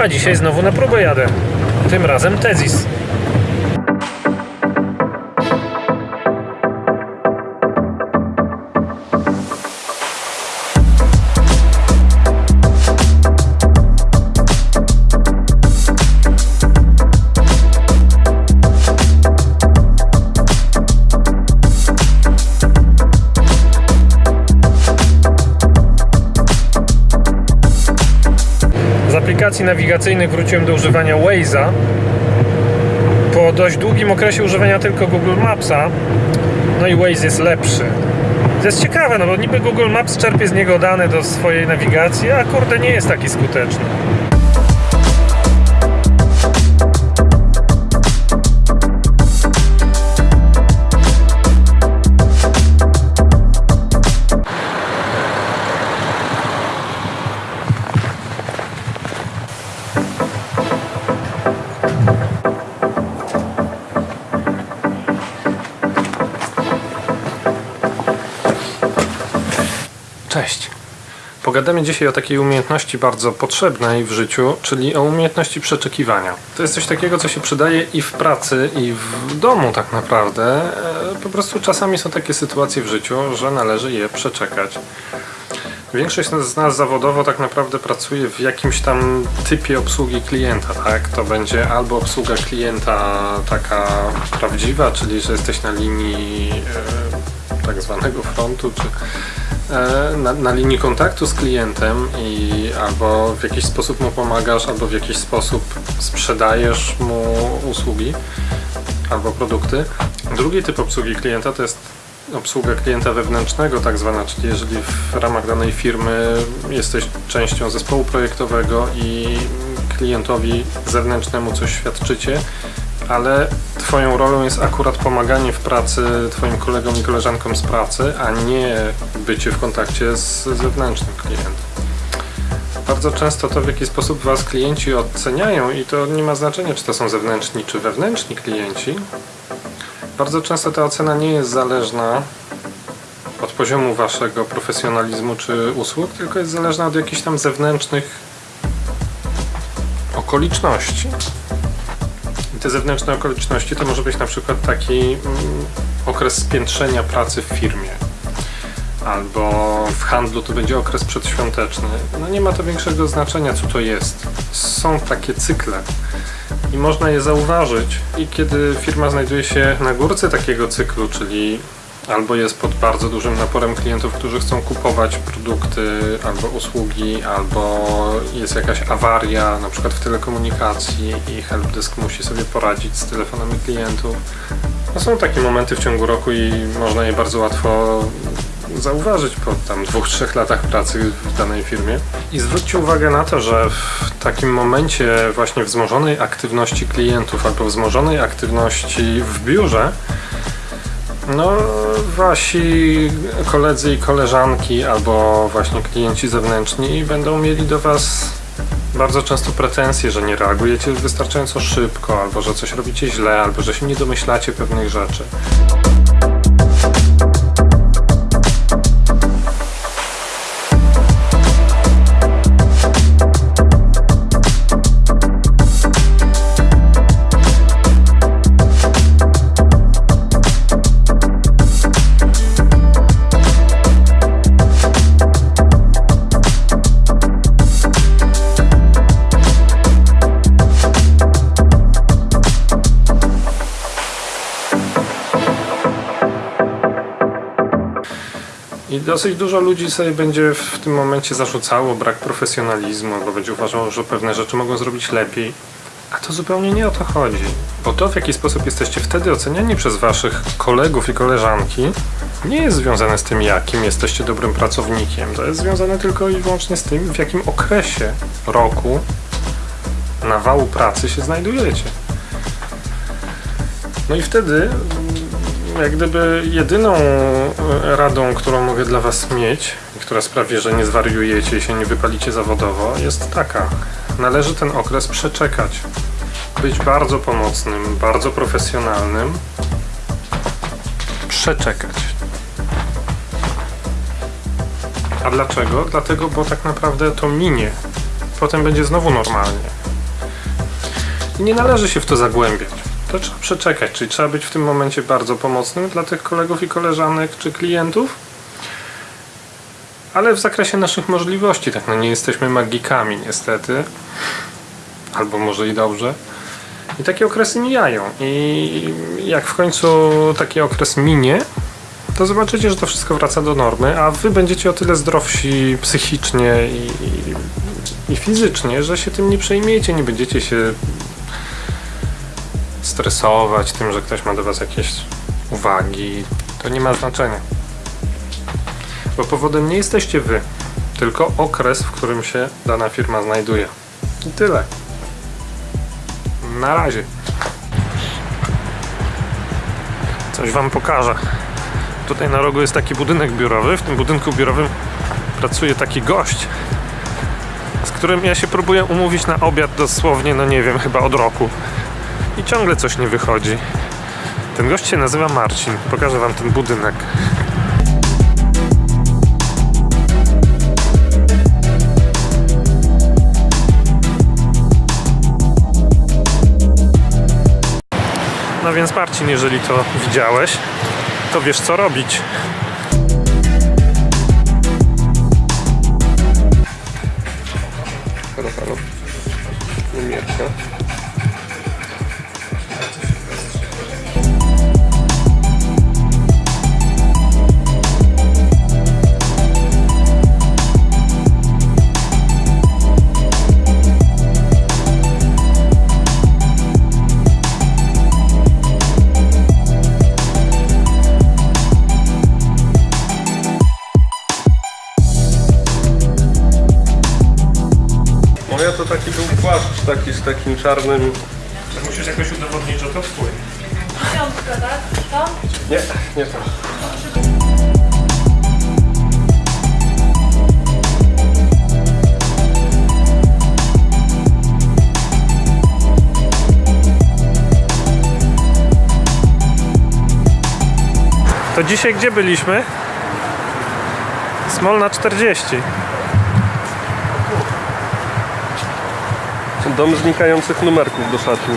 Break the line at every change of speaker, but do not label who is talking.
A dzisiaj znowu na próbę jadę. Tym razem Tezis. Aplikacji nawigacyjnych wróciłem do używania Waze'a. Po dość długim okresie używania tylko Google Mapsa. No i Waze jest lepszy. To jest ciekawe, no bo niby Google Maps czerpie z niego dane do swojej nawigacji, a kurde nie jest taki skuteczny. Cześć. Pogadamy dzisiaj o takiej umiejętności bardzo potrzebnej w życiu, czyli o umiejętności przeczekiwania. To jest coś takiego, co się przydaje i w pracy, i w domu tak naprawdę. E, Po prostu czasami są takie sytuacje w życiu, że należy je przeczekać. Większość z nas zawodowo tak naprawdę pracuje w jakimś tam typie obsługi klienta, tak? To będzie albo obsługa klienta taka prawdziwa, czyli że jesteś na linii e, tak zwanego frontu, czy na, na linii kontaktu z klientem i albo w jakiś sposób mu pomagasz, albo w jakiś sposób sprzedajesz mu usługi albo produkty. Drugi typ obsługi klienta to jest obsługa klienta wewnętrznego, tak zwana, czyli jeżeli w ramach danej firmy jesteś częścią zespołu projektowego i klientowi zewnętrznemu coś świadczycie, ale Twoją rolą jest akurat pomaganie w pracy Twoim kolegom i koleżankom z pracy, a nie bycie w kontakcie z zewnętrznym klientem. Bardzo często to, w jaki sposób Was klienci oceniają, i to nie ma znaczenia, czy to są zewnętrzni, czy wewnętrzni klienci, bardzo często ta ocena nie jest zależna od poziomu waszego profesjonalizmu czy usług, tylko jest zależna od jakichś tam zewnętrznych okoliczności. Te zewnętrzne okoliczności to może być na przykład taki mm, okres spiętrzenia pracy w firmie. Albo w handlu to będzie okres przedświąteczny. No nie ma to większego znaczenia, co to jest. Są takie cykle i można je zauważyć. I kiedy firma znajduje się na górce takiego cyklu, czyli albo jest pod bardzo dużym naporem klientów, którzy chcą kupować produkty albo usługi, albo jest jakaś awaria, na przykład w telekomunikacji i helpdesk musi sobie poradzić z telefonami klientów. No są takie momenty w ciągu roku i można je bardzo łatwo zauważyć po tam dwóch, trzech latach pracy w danej firmie. I zwróćcie uwagę na to, że w takim momencie właśnie wzmożonej aktywności klientów albo wzmożonej aktywności w biurze, no wasi koledzy i koleżanki albo właśnie klienci zewnętrzni będą mieli do was bardzo często pretensje, że nie reagujecie wystarczająco szybko, albo że coś robicie źle, albo że się nie domyślacie pewnych rzeczy. Dosyć dużo ludzi sobie będzie w tym momencie zarzucało brak profesjonalizmu, albo będzie uważało, że pewne rzeczy mogą zrobić lepiej. A to zupełnie nie o to chodzi. Bo to, w jaki sposób jesteście wtedy oceniani przez waszych kolegów i koleżanki, nie jest związane z tym, jakim jesteście dobrym pracownikiem. To jest związane tylko i wyłącznie z tym, w jakim okresie roku nawału pracy się znajdujecie. No i wtedy jak gdyby jedyną e, radą, którą mogę dla Was mieć, która sprawi, że nie zwariujecie i się nie wypalicie zawodowo, jest taka. Należy ten okres przeczekać. Być bardzo pomocnym, bardzo profesjonalnym. Przeczekać. A dlaczego? Dlatego, bo tak naprawdę to minie. potem będzie znowu normalnie. I nie należy się w to zagłębiać. To trzeba przeczekać, czyli trzeba być w tym momencie bardzo pomocnym dla tych kolegów i koleżanek czy klientów. Ale w zakresie naszych możliwości, tak, no nie jesteśmy magikami niestety. Albo może i dobrze. I takie okresy mijają. I jak w końcu taki okres minie, to zobaczycie, że to wszystko wraca do normy, a wy będziecie o tyle zdrowsi psychicznie i, i, i fizycznie, że się tym nie przejmiecie, nie będziecie się stresować tym, że ktoś ma do was jakieś uwagi. To nie ma znaczenia. Bo powodem nie jesteście wy, tylko okres, w którym się dana firma znajduje. I tyle. Na razie. Coś wam pokażę. Tutaj na rogu jest taki budynek biurowy. W tym budynku biurowym pracuje taki gość, z którym ja się próbuję umówić na obiad dosłownie, no nie wiem, chyba od roku. I ciągle coś nie wychodzi. Ten gość się nazywa Marcin. Pokażę wam ten budynek. No więc Marcin, jeżeli to widziałeś, to wiesz co robić.
Moja to taki był płaszcz taki z takim czarnym...
Musisz jakoś udowodnić, że to twój.
Piątka, tak? To?
Nie, nie to.
To dzisiaj gdzie byliśmy? Smolna 40.
Dom znikających numerków do szatni.